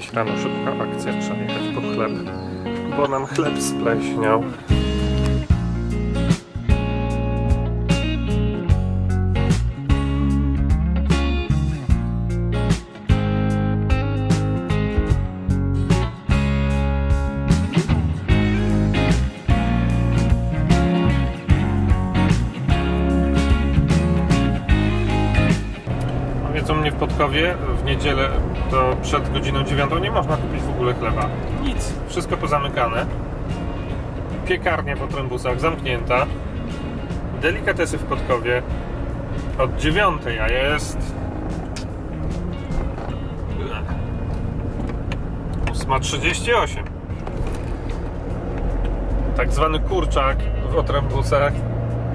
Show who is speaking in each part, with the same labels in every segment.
Speaker 1: Dziś rano szybka akcja, trzeba jechać po chleb, bo nam chleb spleśniał. Wiedzą mnie w Podkowie, w niedzielę to przed godziną 9 nie można kupić w ogóle chleba. Nic, wszystko pozamykane. Piekarnia po trębusach zamknięta. Delikatesy w Podkowie od 9, a jest 8.38. Tak zwany kurczak w otrębusach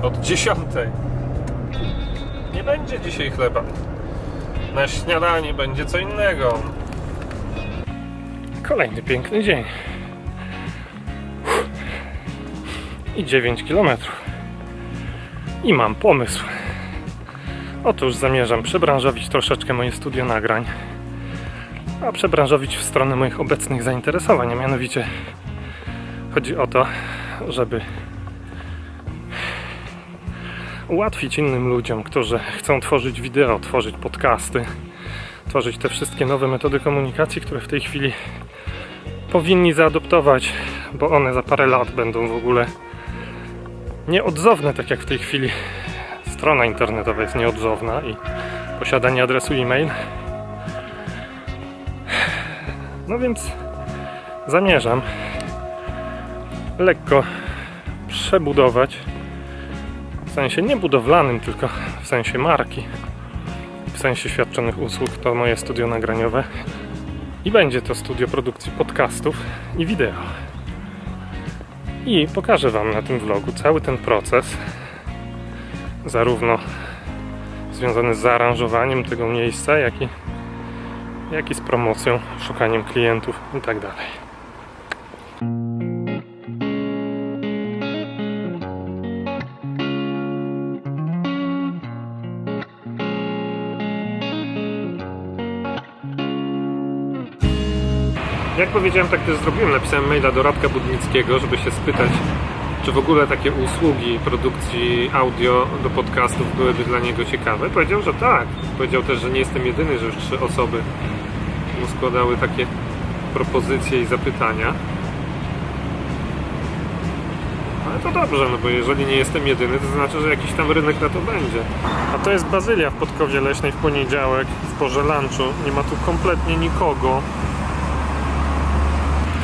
Speaker 1: od 10. Nie będzie dzisiaj chleba. Na śniadanie będzie co innego. Kolejny piękny dzień. I 9 km. I mam pomysł. Otóż zamierzam przebranżowić troszeczkę moje studio nagrań. A przebranżowić w stronę moich obecnych zainteresowań. A mianowicie chodzi o to, żeby ułatwić innym ludziom, którzy chcą tworzyć wideo, tworzyć podcasty, tworzyć te wszystkie nowe metody komunikacji, które w tej chwili powinni zaadoptować, bo one za parę lat będą w ogóle nieodzowne, tak jak w tej chwili strona internetowa jest nieodzowna i posiadanie adresu e-mail. No więc zamierzam lekko przebudować sensie nie budowlanym, tylko w sensie marki, w sensie świadczonych usług, to moje studio nagraniowe i będzie to studio produkcji podcastów i wideo. I pokażę Wam na tym vlogu cały ten proces, zarówno związany z zaaranżowaniem tego miejsca, jak i, jak i z promocją, szukaniem klientów itd. Jak powiedziałem, tak też zrobiłem. Napisałem maila do Radka Budnickiego, żeby się spytać, czy w ogóle takie usługi produkcji audio do podcastów byłyby dla niego ciekawe. Powiedział, że tak. Powiedział też, że nie jestem jedyny, że już trzy osoby mu składały takie propozycje i zapytania. Ale to dobrze, no bo jeżeli nie jestem jedyny, to znaczy, że jakiś tam rynek na to będzie. A to jest Bazylia w Podkowie Leśnej w poniedziałek, w porze lunchu. Nie ma tu kompletnie nikogo.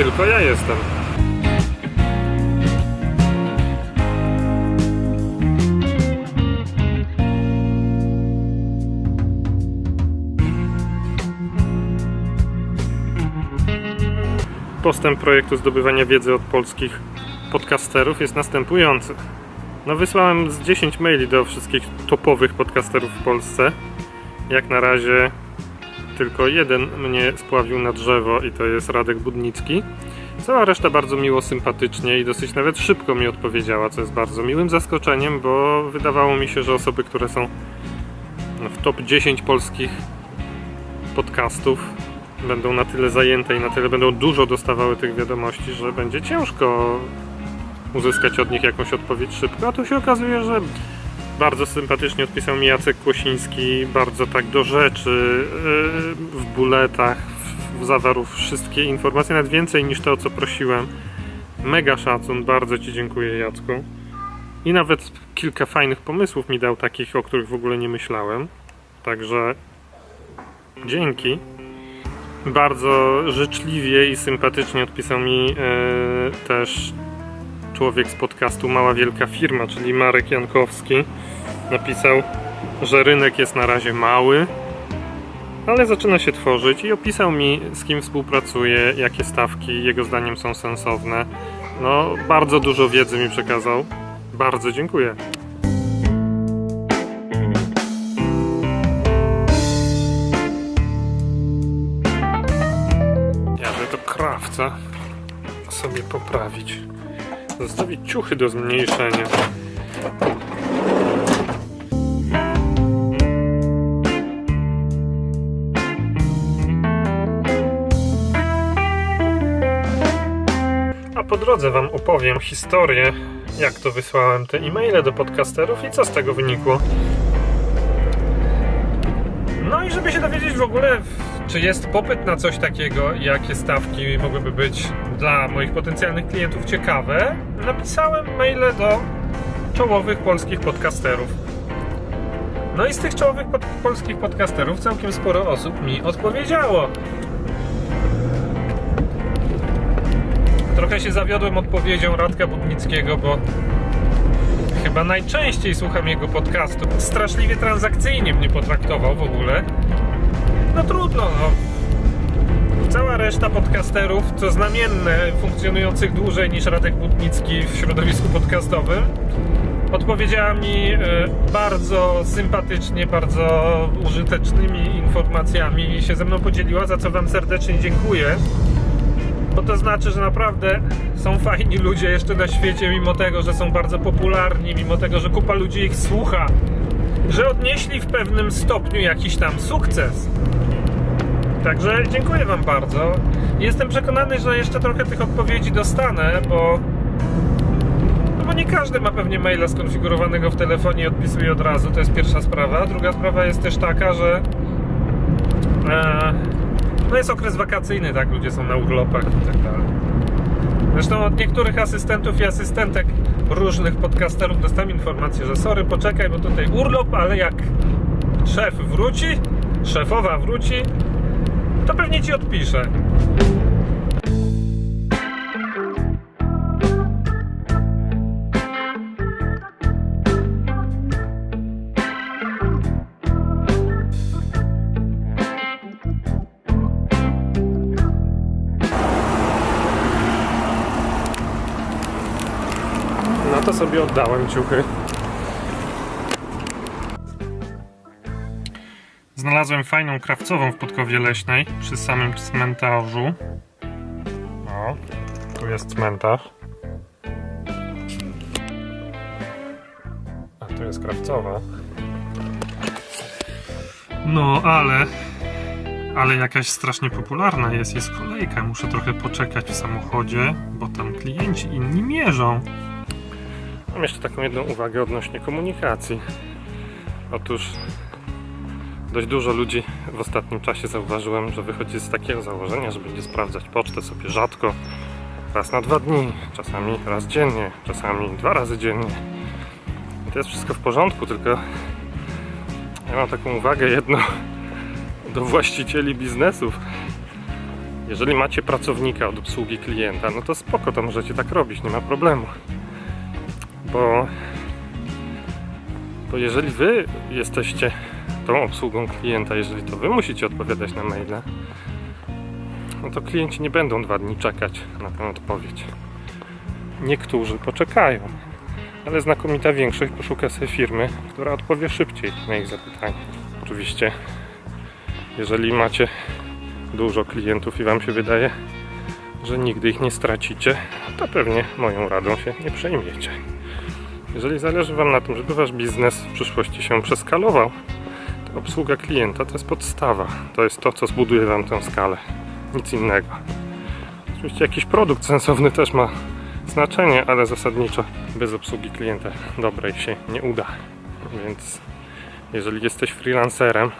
Speaker 1: Tylko ja jestem. Postęp projektu zdobywania wiedzy od polskich podcasterów jest następujący. No wysłałem z 10 maili do wszystkich topowych podcasterów w Polsce. Jak na razie tylko jeden mnie spławił na drzewo i to jest Radek Budnicki. Cała reszta bardzo miło, sympatycznie i dosyć nawet szybko mi odpowiedziała, co jest bardzo miłym zaskoczeniem, bo wydawało mi się, że osoby, które są w top 10 polskich podcastów będą na tyle zajęte i na tyle będą dużo dostawały tych wiadomości, że będzie ciężko uzyskać od nich jakąś odpowiedź szybko, a tu się okazuje, że bardzo sympatycznie odpisał mi Jacek Kłosiński, bardzo tak do rzeczy, yy, w buletach, zawarł wszystkie informacje, nawet więcej niż to, o co prosiłem. Mega szacun, bardzo Ci dziękuję Jacku. I nawet kilka fajnych pomysłów mi dał, takich, o których w ogóle nie myślałem. Także dzięki. Bardzo życzliwie i sympatycznie odpisał mi yy, też człowiek z podcastu Mała Wielka Firma, czyli Marek Jankowski, napisał, że rynek jest na razie mały, ale zaczyna się tworzyć i opisał mi, z kim współpracuje, jakie stawki jego zdaniem są sensowne. No, bardzo dużo wiedzy mi przekazał. Bardzo dziękuję. Jadę do krawca sobie poprawić. Zostawić ciuchy do zmniejszenia. A po drodze Wam opowiem historię, jak to wysłałem te e-maile do podcasterów i co z tego wynikło. No i żeby się dowiedzieć w ogóle czy jest popyt na coś takiego jakie stawki mogłyby być dla moich potencjalnych klientów ciekawe, napisałem maile do czołowych polskich podcasterów. No i z tych czołowych pod polskich podcasterów całkiem sporo osób mi odpowiedziało. Trochę się zawiodłem odpowiedzią Radka Budnickiego, bo chyba najczęściej słucham jego podcastu. Straszliwie transakcyjnie mnie potraktował w ogóle. No trudno, no. Cała reszta podcasterów, co znamienne, funkcjonujących dłużej niż Radek Budnicki w środowisku podcastowym, odpowiedziała mi e, bardzo sympatycznie, bardzo użytecznymi informacjami i się ze mną podzieliła, za co Wam serdecznie dziękuję. Bo to znaczy, że naprawdę są fajni ludzie jeszcze na świecie, mimo tego, że są bardzo popularni, mimo tego, że kupa ludzi ich słucha, że odnieśli w pewnym stopniu jakiś tam sukces. Także dziękuję Wam bardzo. Jestem przekonany, że jeszcze trochę tych odpowiedzi dostanę, bo. No bo nie każdy ma pewnie maila skonfigurowanego w telefonie i odpisuje od razu. To jest pierwsza sprawa. Druga sprawa jest też taka, że. E, no jest okres wakacyjny, tak? Ludzie są na urlopach i tak dalej. Zresztą od niektórych asystentów i asystentek różnych podcasterów dostałem informację, że sorry, poczekaj, bo tutaj urlop, ale jak szef wróci, szefowa wróci, to pewnie ci odpiszę. Sobie oddałem ciuchy. Znalazłem fajną krawcową w Podkowie Leśnej przy samym cmentarzu. O, tu jest cmentarz. A tu jest krawcowa. No, ale ale jakaś strasznie popularna jest, jest kolejka. Muszę trochę poczekać w samochodzie, bo tam klienci inni mierzą. Mam jeszcze taką jedną uwagę odnośnie komunikacji. Otóż dość dużo ludzi w ostatnim czasie zauważyłem, że wychodzi z takiego założenia, że będzie sprawdzać pocztę sobie rzadko, raz na dwa dni, czasami raz dziennie, czasami dwa razy dziennie. I to jest wszystko w porządku, tylko ja mam taką uwagę jedną do właścicieli biznesów. Jeżeli macie pracownika od obsługi klienta, no to spoko, to możecie tak robić, nie ma problemu bo, bo jeżeli wy jesteście tą obsługą klienta, jeżeli to wy musicie odpowiadać na maile, no to klienci nie będą dwa dni czekać na tę odpowiedź. Niektórzy poczekają, ale znakomita większość poszuka sobie firmy, która odpowie szybciej na ich zapytanie. Oczywiście, jeżeli macie dużo klientów i wam się wydaje, że nigdy ich nie stracicie, to pewnie moją radą się nie przejmiecie. Jeżeli zależy Wam na tym, żeby Wasz biznes w przyszłości się przeskalował, to obsługa klienta to jest podstawa. To jest to, co zbuduje Wam tę skalę. Nic innego. Oczywiście jakiś produkt sensowny też ma znaczenie, ale zasadniczo bez obsługi klienta dobrej się nie uda. Więc jeżeli jesteś freelancerem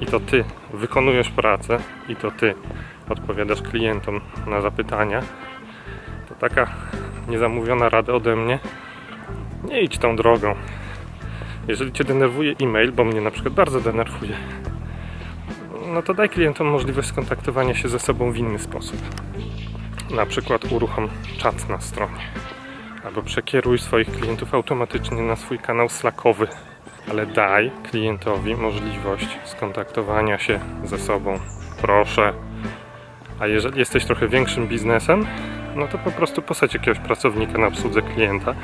Speaker 1: i to Ty wykonujesz pracę i to Ty odpowiadasz klientom na zapytania, to taka niezamówiona rada ode mnie nie idź tą drogą. Jeżeli Cię denerwuje e-mail, bo mnie na przykład bardzo denerwuje, no to daj klientom możliwość skontaktowania się ze sobą w inny sposób. Na przykład uruchom czat na stronie. Albo przekieruj swoich klientów automatycznie na swój kanał Slackowy. Ale daj klientowi możliwość skontaktowania się ze sobą. Proszę. A jeżeli jesteś trochę większym biznesem, no to po prostu posadź jakiegoś pracownika na obsłudze klienta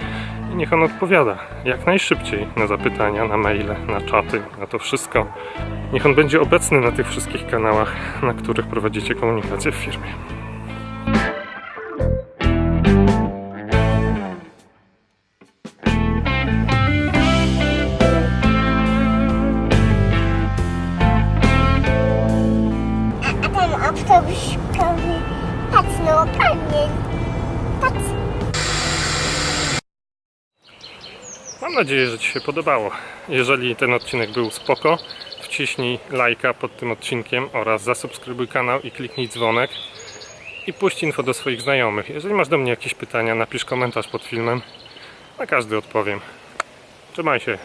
Speaker 1: i niech on odpowiada jak najszybciej na zapytania, na maile, na czaty, na to wszystko. Niech on będzie obecny na tych wszystkich kanałach, na których prowadzicie komunikację w firmie. Mam nadzieję, że Ci się podobało. Jeżeli ten odcinek był spoko, wciśnij lajka pod tym odcinkiem oraz zasubskrybuj kanał i kliknij dzwonek i puść info do swoich znajomych. Jeżeli masz do mnie jakieś pytania, napisz komentarz pod filmem. Na każdy odpowiem. Trzymaj się.